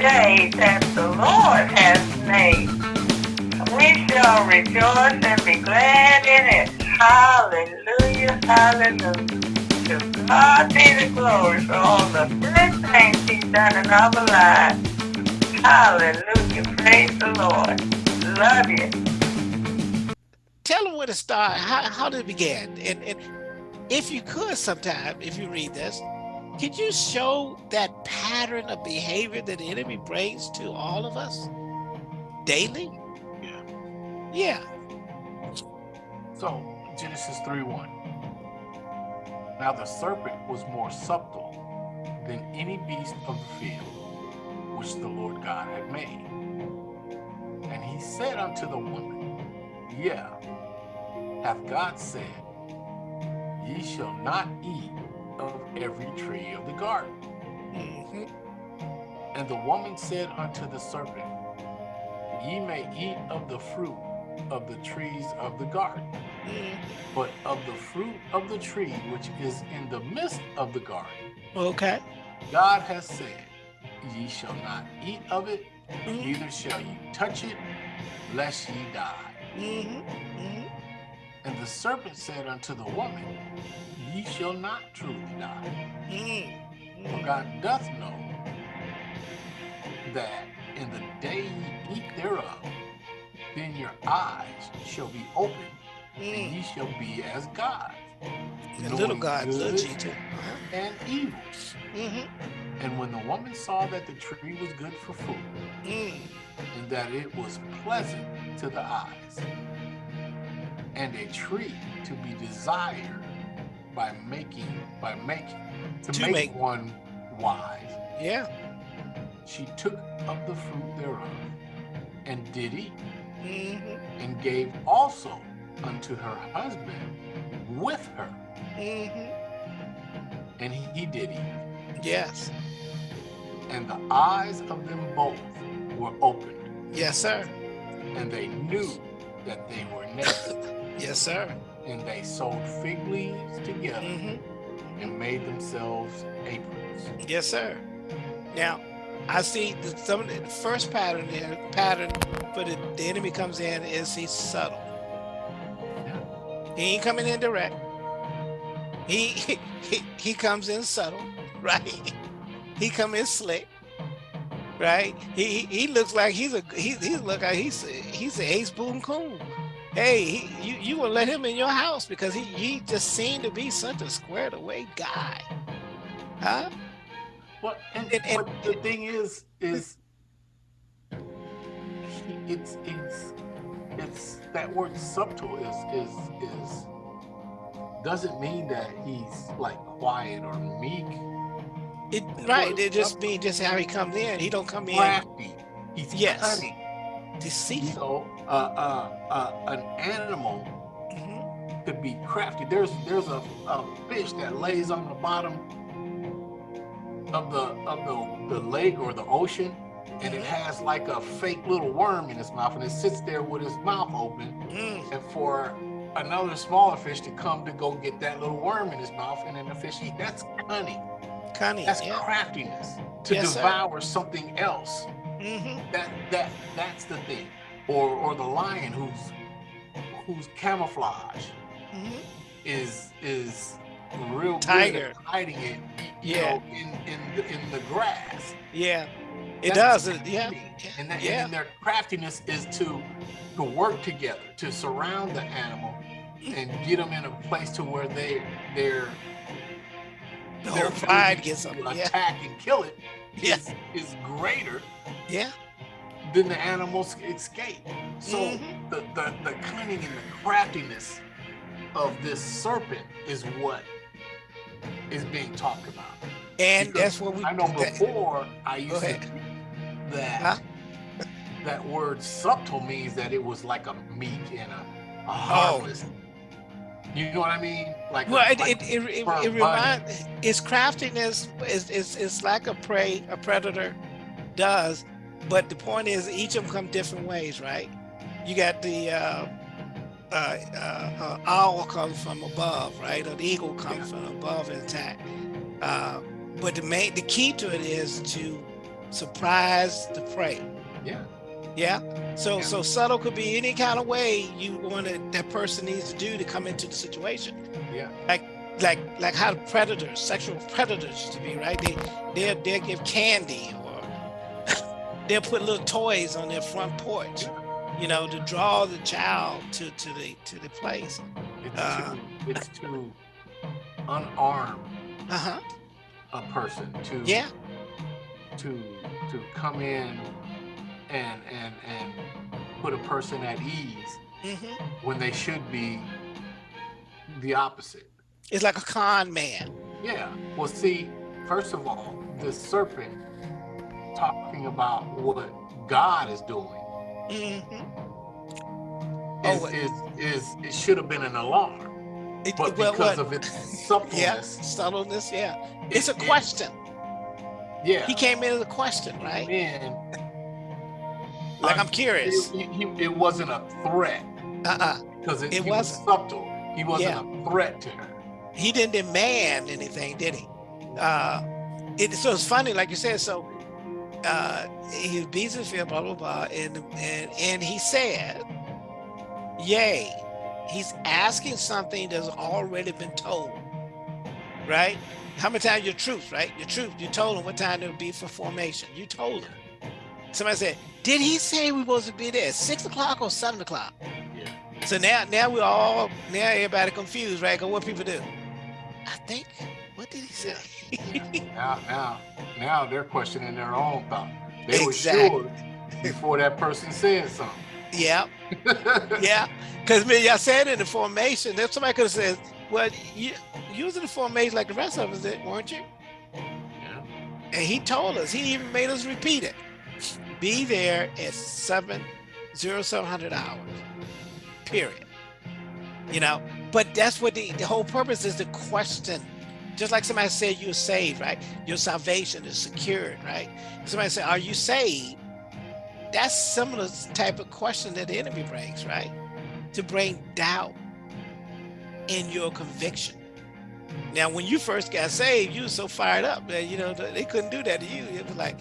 day that the Lord has made. We shall rejoice and be glad in it. Hallelujah, hallelujah. To God be the glory for all the good things he's done in our lives. Hallelujah, praise the Lord. Love you. Tell them where to start, how, how did it begin? And, and if you could sometime, if you read this, could you show that pattern of behavior that the enemy brings to all of us daily? Yeah. Yeah. So Genesis 3 1. Now the serpent was more subtle than any beast of the field which the Lord God had made. And he said unto the woman, Yeah, hath God said, Ye shall not eat of every tree of the garden. Mhm. And the woman said unto the serpent, Ye may eat of the fruit of the trees of the garden, Mhm. but of the fruit of the tree which is in the midst of the garden, Okay. God has said, Ye shall not eat of it, Mhm. neither shall ye touch it, lest ye die. Mhm. Mhm. And the serpent said unto the woman, Ye shall not truly die. Mhm. For God doth know that in the day ye eat thereof, then your eyes shall be opened, and Mhm. ye shall be as gods, The little knowing God, little good G too. Uh-huh. and evil. Mhm. And when the woman saw that the tree was good for food, Mhm. and that it was pleasant to the eyes, and a tree to be desired by making by making to, To make, make- one wise, Yeah. she took of the fruit thereof and did eat, Mhm. and gave also unto her husband with her, Mhm. and he, he did eat. Yes. And the eyes of them both were opened, Yes, sir. and they knew that they were naked. Yes, sir. And they sewed fig leaves together Mhm. and made themselves aprons. Yes, sir. Now, I see the, some of the, first pattern there, pattern for the, the enemy comes in is he's subtle. Yeah. He ain't coming in direct. He he, he comes in subtle, right? He come in slick, right? He he, he looks like he's a he he look like he's he's a ace boom coon. Hey, he, you you will let him in your house because he he just seemed to be such a squared away guy, huh? But and, And- and- the thing is, is it's it's it's that word subtle is is is doesn't mean that he's like quiet or meek. It right. It just mean just how he comes in. He don't come in Crafty. He's Yes. You deceitful. know, uh, uh, uh, an animal Mhm. could be crafty. There's there's a, a fish that lays on the bottom of the of the, the lake or the ocean, and it has like a fake little worm in its mouth, and it sits there with its mouth open, Mm, and for another smaller fish to come to go get that little worm in his mouth, and then the fish eat. That's cunning. cunning. That's yeah. craftiness to Yes, sir. devour something else. Mhm. That that that's the thing. Or or the lion who's whose camouflage Mhm. is is real good Tiger. at hiding it, Yeah. know, in in the, in the grass. Yeah. It That's does. Yeah. And, that, yeah. and their craftiness is to to work together to surround the animal and get them in a place to where they they're The their pride gets to them. Yeah. attack and kill it Yeah. is is greater Yeah. than the animals escape. So Mhm. the, the the cunning and the craftiness of this serpent is what is being talked about. And Because that's what we. I know that- before I used to that Huh? that word subtle means that it was like a meek and a, a Oh. You know what I mean? Like a- Well, it, like it, it, it, a it reminds its craftiness is, is is like a prey a predator does, but the point is each of them come different ways, right? You got the uh, uh, uh, uh, owl comes from above, right? Or the eagle comes from above and attack. Uh, but the main the key to it is to surprise the prey. Yeah. Yeah. So Yeah. so subtle could be any kind of way you want it that person needs to do to come into the situation. Yeah. Like like like how predators, sexual predators to be, right? They they'll they'll give candy or they'll put little toys on their front porch, you know, to draw the child to to the to the place. It's Uh. to it's to unarm Uh-huh. a person to Yeah. to to come in and and and put a person at ease hmm when they should be the opposite. It's like a con man. Yeah. Well, see, first of all, the serpent talking about what God is doing hmm is Oh, is, is it should have been an alarm, It, but well, because what- of its yeah, subtleness. Yeah, it's a it- it- question. yeah, He came in as a question, right? Man, Like I'm it, curious. it, it wasn't a threat Uh-uh. because it, It was wasn't. subtle. He wasn't Yeah. a threat to her. He didn't demand anything, did he? Uh, it, so it's funny, like you said. So uh, he beats his field, blah blah blah, and and and he said, "Yay." He's asking something that's already been told, right? How many times your truth, right? Your truth. You told him what time it would be for formation. You told him. Somebody said, "Did he say we supposed to be there at six o'clock or seven o'clock?" Yeah. So now, now we're all now everybody confused, right? 'Cause what people do? I think. What did he say? Now, now, now they're questioning their own thought. They were Exactly. sure before that person said something. yeah, yeah. Because y'all said in the formation, that somebody could have said, "Well, you using the formation like the rest of us did, weren't you?" Yeah. And he told us. He even made us repeat it. Be there at seven zero seven hundred hours. Period. You know, but that's what the, the whole purpose is to question. Just like somebody said you're saved, right? Your salvation is secured, right? Somebody said, Are you saved? That's similar type of question that the enemy brings, right? To bring doubt in your conviction. Now, when you first got saved, you were so fired up that you know they couldn't do that to you. It was like,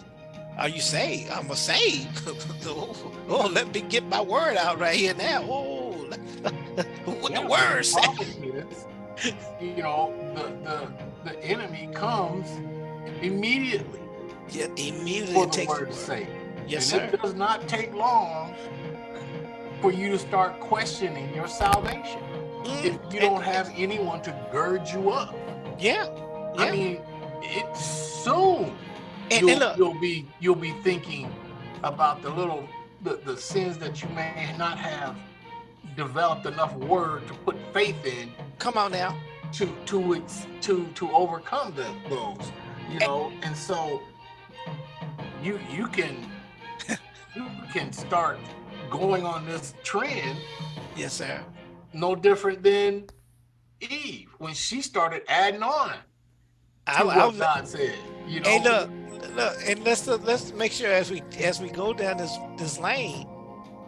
"Are you saved? I'm a saved. oh, oh, let me get my word out right here now. Oh, what Yeah, the word you know, the, the the enemy comes immediately Yeah, immediately for the takes word. sake. Yes, and sir. it does not take long for you to start questioning your salvation Mm, if you don't have anyone to gird you up. Yeah, I mean, it soon And, you'll, and look, you'll be you'll be thinking about the little the, the sins that you may not have developed enough word to put faith in come on now. to to to to overcome the, those you know and so you you can you can start going on this trend Yes, sir. no different than Eve when she started adding on to I, what I was, God said you know Hey, look, look, and let's let's make sure as we as we go down this this lane,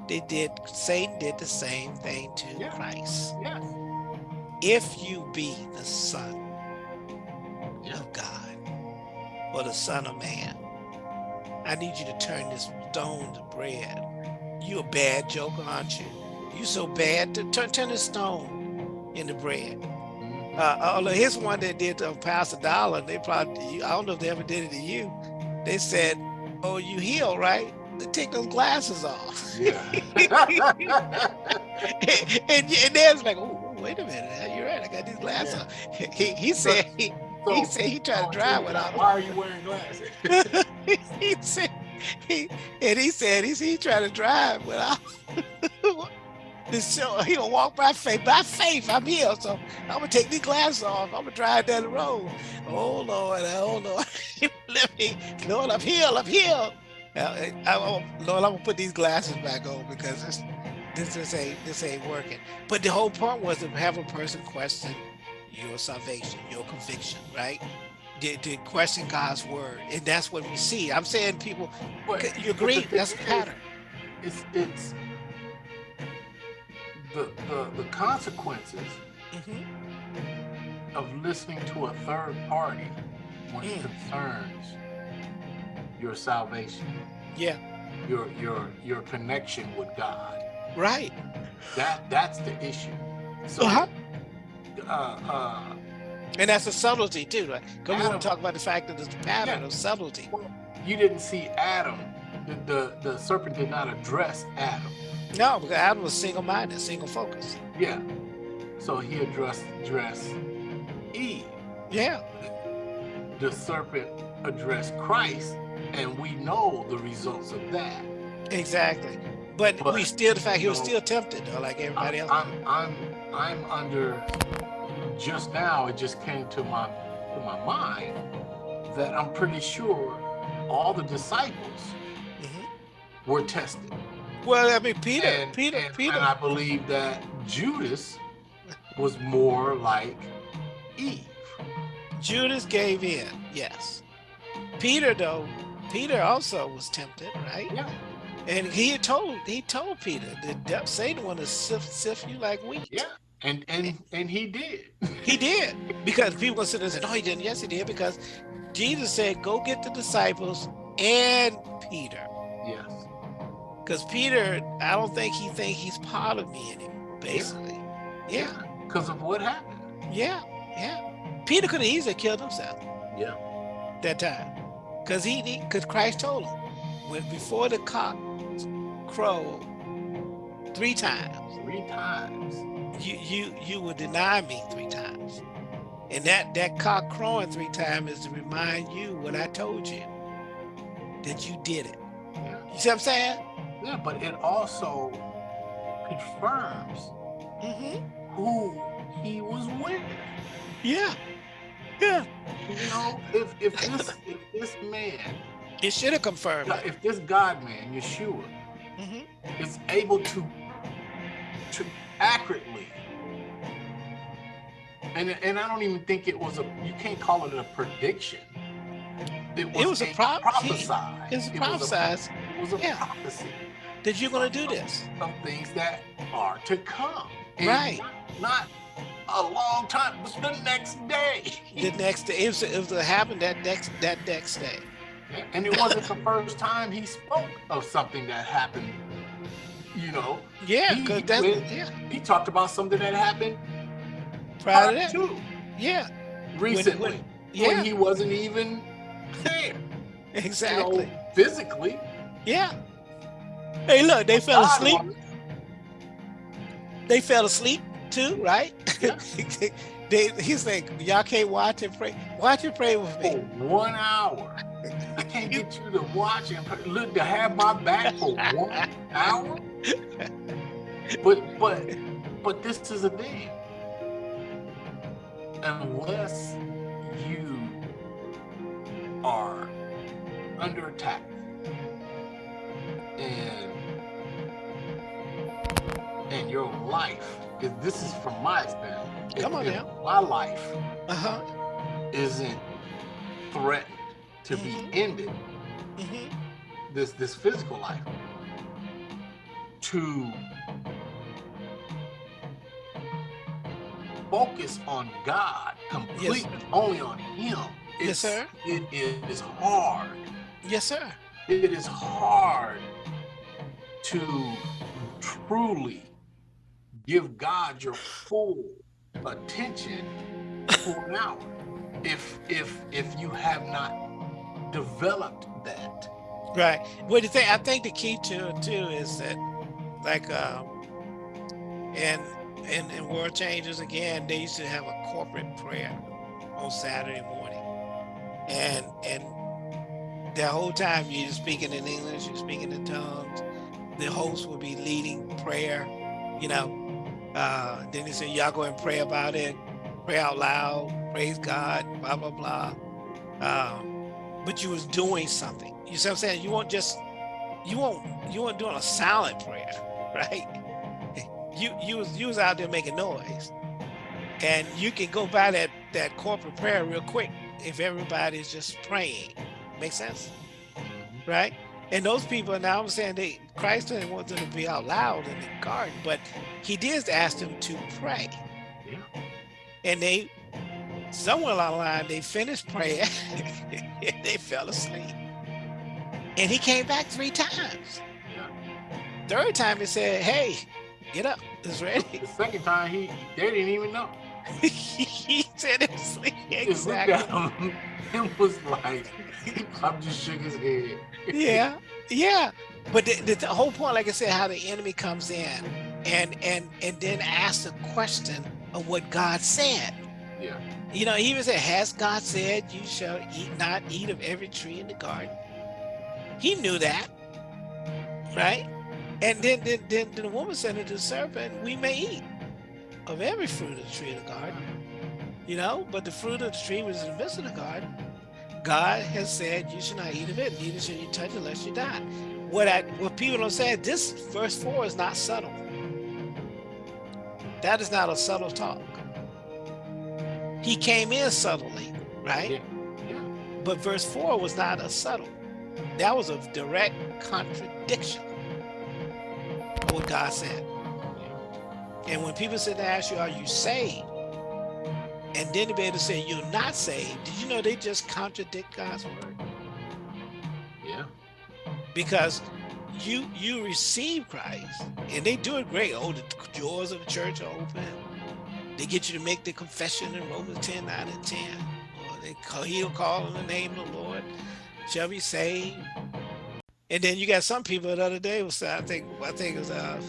they did Satan did the same thing to Yeah. Christ. yes If you be the Son Yeah. of God or the Son of Man, I need you to turn this stone to bread. You a bad joker, aren't you? You so bad to turn turn this stone into bread. Uh, oh, although here's one that did to uh, Pastor Dollar. They probably, I don't know if they ever did it to you. They said, "Oh, you heal, right? They take those glasses off." yeah and, and they was like, "Oh, wait a minute, uh, you're right. I got these glasses." on." He, he said he, he said he tried to drive without why are you wearing glasses he said he and he said he, he tried to drive without. This show, he gonna walk by faith. By faith, I'm here. So I'm gonna take these glasses off. I'm gonna drive down the road. Oh Lord, oh Lord, let me, Lord, I'm healed. I'm healed. I, I, Lord, I'm gonna put these glasses back on because this, this, ain't, this ain't working. But the whole point was to have a person question your salvation, your conviction, right? To, to question God's word, and that's what we see. I'm saying, people, you agree? That's a pattern. it's it's the the, the consequences Mhm. of listening to a third party when it Mm. concerns your salvation, Yeah, your your your connection with God. right. That that's the issue. So Uh-huh. uh, uh, And that's a subtlety too, right? Because we want to talk about the fact that there's a pattern Yeah. of subtlety. you didn't see Adam. The, the the serpent did not address Adam. No, because Adam was single-minded, single-focused. Yeah. So he addressed addressed Eve. Yeah, The serpent addressed Christ, and we know the results of that. exactly. But, But, we still, the fact he was know, still tempted, though, like everybody I'm, else. I'm I'm I'm under just now it just came to my to my mind that I'm pretty sure all the disciples Mhm. were tested. Well, I mean, Peter, and, Peter, and, Peter. and I believe that Judas was more like Eve. Judas gave in, yes. Peter, though, Peter also was tempted, right? Yeah. And he had told he told Peter that Satan wanted to sift, sift you like wheat. Yeah. And and and he did. He did because people sit there and say, "No, he didn't." Yes, he did because Jesus said, "Go get the disciples and Peter,". Because Peter, I don't think he think he's part of me anymore. Basically, yeah, Because of what happened. yeah, yeah. Peter could have easily killed himself Yeah. that time because he because Christ told him when before the cock crow three times. Three times. you you you will deny me three times and that that cock crowing three times is to remind you what i told you that you did it you see what i'm saying Yeah, but it also confirms mm-hmm. who he was with. yeah yeah You know, if if this if this man, it should have confirmed if this God man, Yeshua, Mhm. is able to to accurately and and I don't even think it was a you can't call it a prediction. It was, It was a prop- prophesied. it's It was a- prophesized It was a Yeah. prophecy. That you're going to do this Some things that are to come. And Right. Not a long time, but the next day. the next day it was, it was to happen that next that next day And it wasn't the first time he spoke of something that happened. You know, yeah He because that's yeah he talked about something that happened prior to that two yeah recently when, yeah he wasn't even there. exactly You know, physically. yeah hey look they fell asleep they fell asleep too, right? Yeah. they, he's like, y'all can't watch and pray. Watch and pray with For me. one hour. I can't get you to watch and pray- look to have my back for one hour. But but but this is a thing. Unless you are under attack and and your life is this is from my experience. Come on now. My life Uh huh. isn't threatened to Mhm. be ended hmm this this physical life to focus on God completely only on him Yes, sir. it is hard Yes, sir. it is hard to truly give God your full attention for an hour if if if you have not developed that Right. Well, the thing I think the key to it too is that, like, um, and and in World Changers again, they used to have a corporate prayer on Saturday morning, and and the whole time you're speaking in English, you're speaking in tongues. The host will be leading prayer, you know. Uh, then they say, y'all go and pray about it, pray out loud, praise God, blah blah blah. Um, but you was doing something. You see what I'm saying? You weren't just you won't you weren't doing a silent prayer, right? You you was you was out there making noise. And you can go by that that corporate prayer real quick if everybody's just praying. Make sense? Right? And those people now I'm saying they Christ didn't want them to be out loud in the garden, but he did ask them to pray. Yeah. And they somewhere along the line they finished praying and they fell asleep. And he came back three times. Yeah. Third time he said, hey, get up, it's ready. The second time he they didn't even know. he said it was looked exactly. and was like, I'm just shook his head. yeah yeah. But the, the, the whole point like i said how the enemy comes in and and and then asks the question of what god said. Yeah. you know he even said has god said you shall eat not eat of every tree in the garden? He knew that right? And then then, then the woman said to the serpent we may eat of every fruit of the tree in the garden you know? But the fruit of the tree was in the midst of the garden God has said you should not eat of it, neither should you touch it lest you die. What I what people don't say, this verse four is not subtle. That is not a subtle talk. He came in subtly, right? Yeah. Yeah. But verse four was not a subtle. That was a direct contradiction of what God said. And when people sit and ask you, are you saved? And then to be able to say you're not saved, did you know they just contradict God's word? Yeah. Because you you receive Christ and they do it great. Oh, the doors of the church are open. They get you to make the confession in Romans 10, 9 and 10. Or they call, he'll call on the name of the Lord, shall be saved. And then you got some people the other day was I think I think it was uh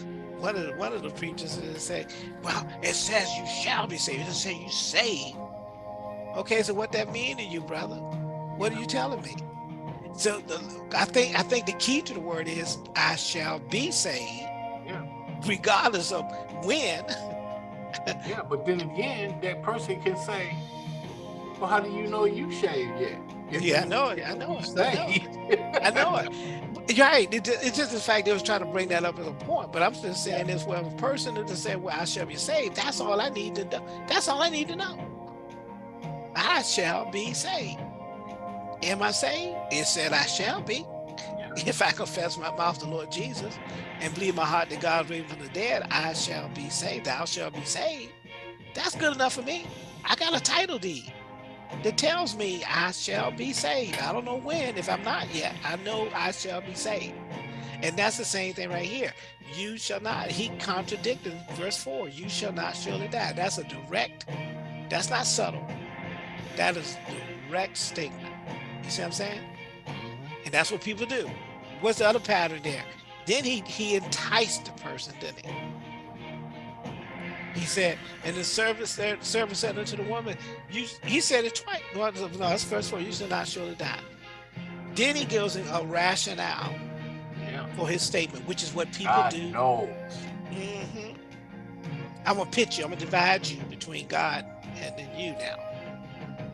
one of the, one of the preachers say, well, it says you shall be saved. It doesn't say you saved. Okay, so what that mean to you, brother? What are you telling me? So the, I think I think the key to the word is I shall be saved, Yeah. regardless of when. Yeah. But then again, that person can say, Well, how do you know you shaved yet? If Yeah, I know it, I know it, I know saved. I know it. You're right. It, it's just the fact they was trying to bring that up as a point. But I'm just saying this: well, a person is to say, "Well, I shall be saved," that's all I need to know. That's all I need to know. I shall be saved. Am I saved? It said I shall be. If I confess my mouth the Lord Jesus and believe my heart that God raised from the dead, I shall be saved. Thou shalt be saved. That's good enough for me. I got a title deed that tells me I shall be saved. I don't know when, if I'm not yet. I know I shall be saved. And that's the same thing right here. You shall not, he contradicted verse 4, you shall not surely die. That's a direct, that's not subtle. That is direct statement. You see what I'm saying? And that's what people do. What's the other pattern there? Then he he enticed the person, didn't he? He said, and the servant said, servant said unto the woman, you, he said it twice. No, no, that's first four. You shall not surely die. Then he gives a rationale Yeah. for his statement, which is what people God do. knows. Mhm. I'm gonna pitch you. I'm gonna divide you between God and then you now.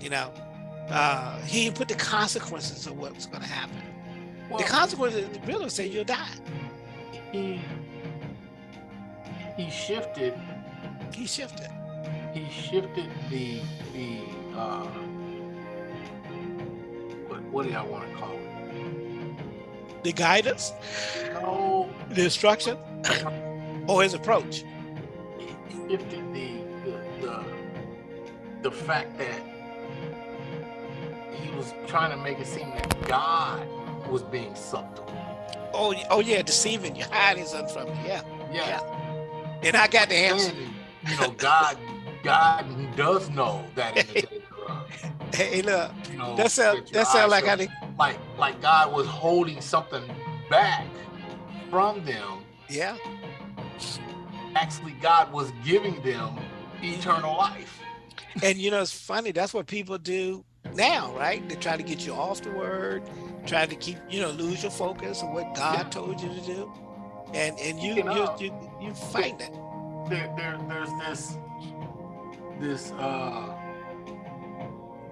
You know, uh, he put the consequences of what's gonna happen. Well, the consequences the really say you'll die. he he shifted He shifted. he shifted the the uh what, what do I want to call it? The guidance, No, the instruction, or his approach. he shifted the the the, the fact that he was trying to make it seem that God was being subtle. Oh, oh yeah, deceiving you, hiding something from you. Yeah, Yeah. and I got the answer. You know, God God does know that in the day thereof. Hey, look, You know, that sound that that sound like how like like God was holding something back from them. yeah, Actually, God was giving them eternal life. and you know it's funny. That's what people do now, right? They try to get you off the word, try to keep you know lose your focus of what God Yeah. told you to do, and and you you you you fight it. There, there there's this this uh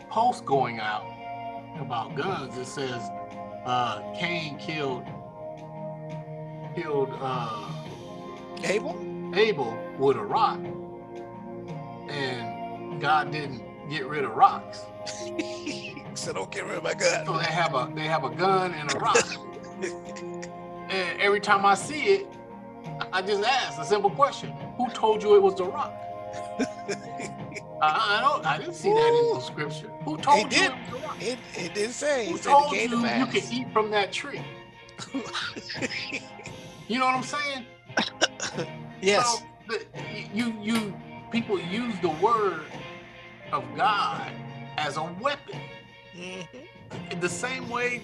post going out about guns. It says uh Cain killed killed uh Abel, Abel with a rock, and God didn't get rid of rocks. so don't get rid of my So gun. they have a they have a gun and a rock. and every time I see it, I just ask a simple question: Who told you it was the rock? I, I don't. I didn't see that in the scripture. Who told He you? did. it was a rock? It, it didn't say. Who said told it you to you could eat from that tree? You know what I'm saying? yes. So the, you you people use the word of God as a weapon, Mhm. the same way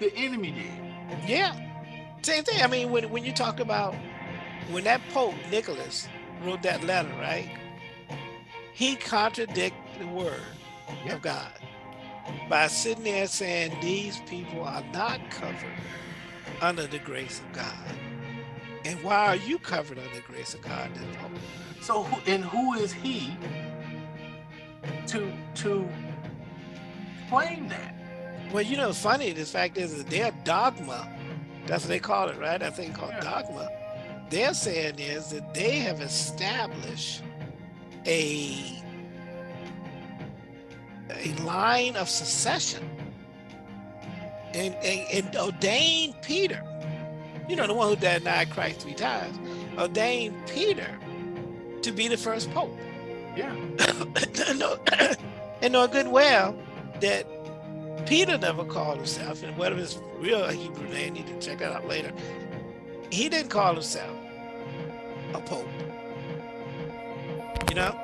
the enemy did. Yeah. Same thing. I mean, when, when you talk about when that Pope Nicholas wrote that letter, right? He contradicted the word Yeah. of God by sitting there saying these people are not covered under the grace of God. And why are you covered under the grace of God? So who, and who is he to to claim that? Well, you know, funny, the fact is that their dogma, that's what they call it, right? That thing called Yeah. dogma. They're saying is that they have established a a line of succession and, and, and ordained Peter, you know, the one who denied Christ three times, ordained Peter to be the first pope. Yeah. and know, good well that Peter never called himself, and whatever his real Hebrew name, you need to check that out later. He didn't call himself a pope. You know,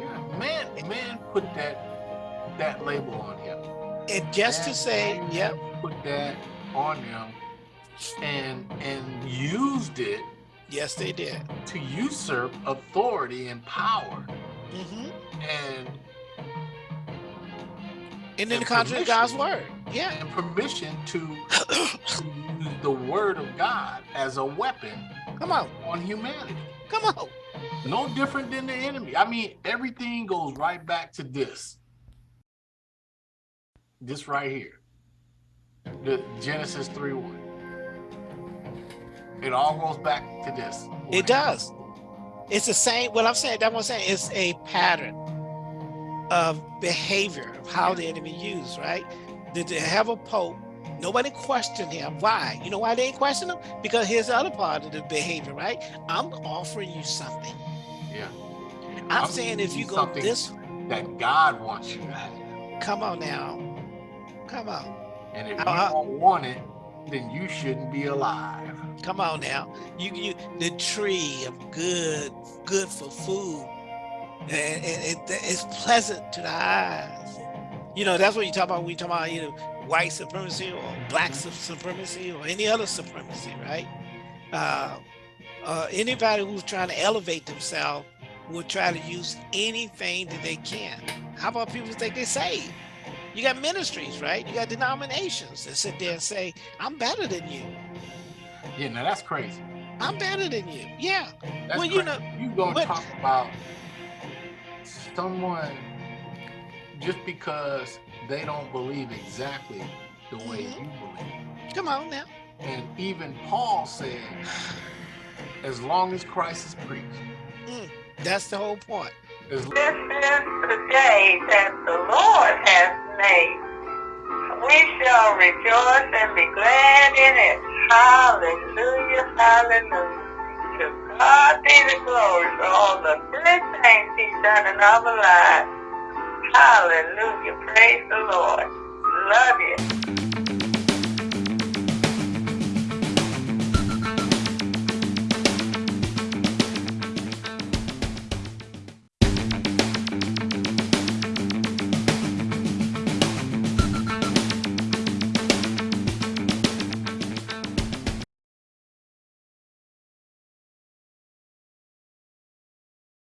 Yeah. Man, man put that that label on him. and just to say, man yep, Put that on him and and used it yes, they did. to usurp authority and power hmm and And then the contrary of God's word. Yeah. and permission to, to use the word of God as a weapon Come on, on humanity. come on. No different than the enemy. I mean, everything goes right back to this. This right here. The Genesis 3 1. It all goes back to this. It does. It's the same. What I'm saying, that's what I'm saying. It's a pattern of behavior of how the enemy used, right? Did they have a pope? Nobody questioned him. Why? You know why they didn't question him? Because here's the other part of the behavior, right? I'm offering you something. Yeah. I'm, I'm saying if you go this, That God wants you to have. come on now, come on, And if Uh-huh. you don't want it, then you shouldn't be alive. come on now. You, you, the tree of good, good for food, and, and it, it's pleasant to the eyes. You know, that's what you talk about when you talk about you know white supremacy or black su- supremacy or any other supremacy, right? Uh, uh, anybody who's trying to elevate themselves will try to use anything that they can. How about people who think they saved? You got ministries, right? You got denominations that sit there and say, "I'm better than you. Yeah, now that's crazy. I'm better than you." Yeah. That's Well, you crazy. know, you gonna talk about someone just because they don't believe exactly the way Mhm. you believe. Come on now. And even Paul said, as long as Christ is preached, That's the whole point. as This is the day that the Lord has made. We shall rejoice and be glad in it. Hallelujah, hallelujah. God be the glory for all the good things He's done in our lives. Hallelujah, praise the Lord. Love you.